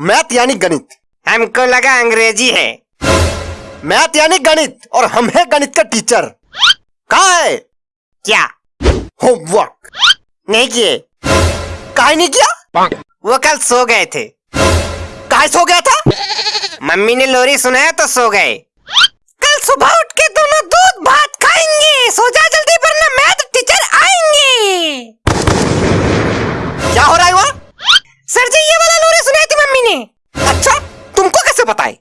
Math यानी गणित। हमको लगा अंग्रेज़ी है। मैथ यानी गणित और हम है गणित का टीचर। कहा है? क्या? होमवर्क। नहीं किए। काहे नहीं किया? वो कल सो गए थे। कहा सो गया था? मम्मी ने लोरी सुनाया तो सो गए। कल सुबह उठ के दोनों दूध भात खाएँगे। सो जा। तुमको कैसे पता है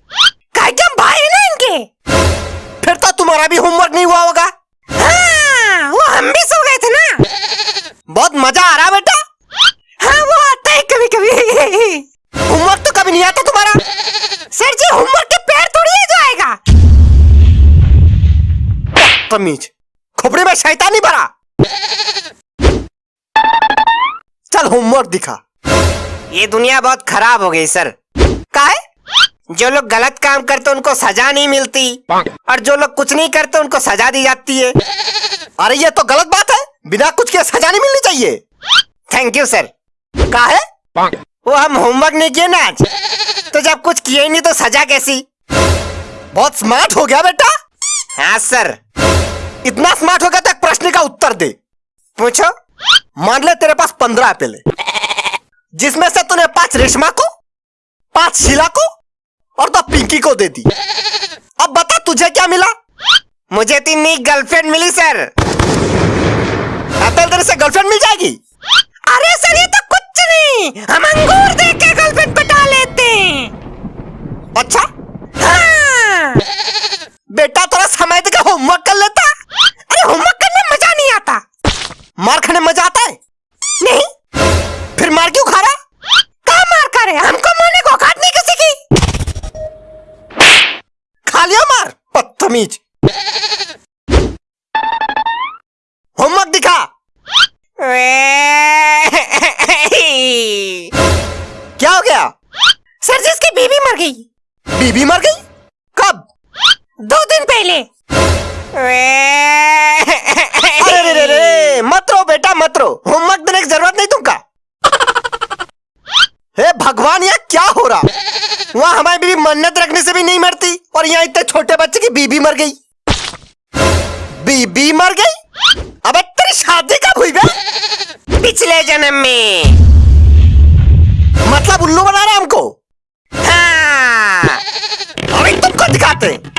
काहे कि हम भाई है ना इनके। फिर तो तुम्हारा भी होमवर्क नहीं हुआ होगा। हाँ वो हम भी सो गए थे ना। बहुत मज़ा आ रहा बेटा। हाँ वो आता है कभी कभी होमवर्क तो कभी नहीं आता तुम्हारा। सर जी होमवर्क के पैर थोड़ी है जो आएगा। तमीज खोपड़ी में शैतानी भरा। चल होमवर्क दिखा। ये दुनिया बहुत खराब हो गई, सर। जो लोग गलत काम करते उनको सजा नहीं मिलती। और जो लोग कुछ नहीं करते उनको सजा दी जाती है। अरे ये तो गलत बात है। बिना कुछ के सजा नहीं मिलनी चाहिए। थैंक यू सर काहे वो हम होमवर्क नहीं किए ना आज। तो जब कुछ किए ही नहीं तो सजा कैसी? बहुत स्मार्ट हो गया बेटा। हाँ सर इतना स्मार्ट हो गया तो प्रश्न का उत्तर दे। पूछो। मान ले तेरे पास पंद्रह एप्पल है। जिसमें से तूने पाँच रेशमा को पाँच शिला को और तो पिंकी को दे दी। अब बता, तुझे क्या मिला? मुझे तीन नई गर्लफ्रेंड मिली सर अतल तेरे से गर्लफ्रेंड मिल जाएगी? अरे सर, ये तो कुछ नहीं। हम अंगूर देख बदतमीज होमवर्क दिखा। क्या हो गया? सर जी इसकी बीवी मर गई। बीबी मर गई? कब? दो दिन पहले। अरे रे रे रे, मत रो बेटा, मत रो। होमवर्क देने की ज़रूरत नहीं तुमका हे भगवान यह क्या हो रहा वहाँ हमारी बीबी मन्नत रखने से भी नहीं मरती। और यहाँ इतने छोटे बच्चे की बीबी मर गई। बीबी मर गई? अब तेरी शादी कब हुई बे? पिछले जन्म में। मतलब उल्लू बना रहा हमको? हाँ। अभी तुमको दिखाते हैं।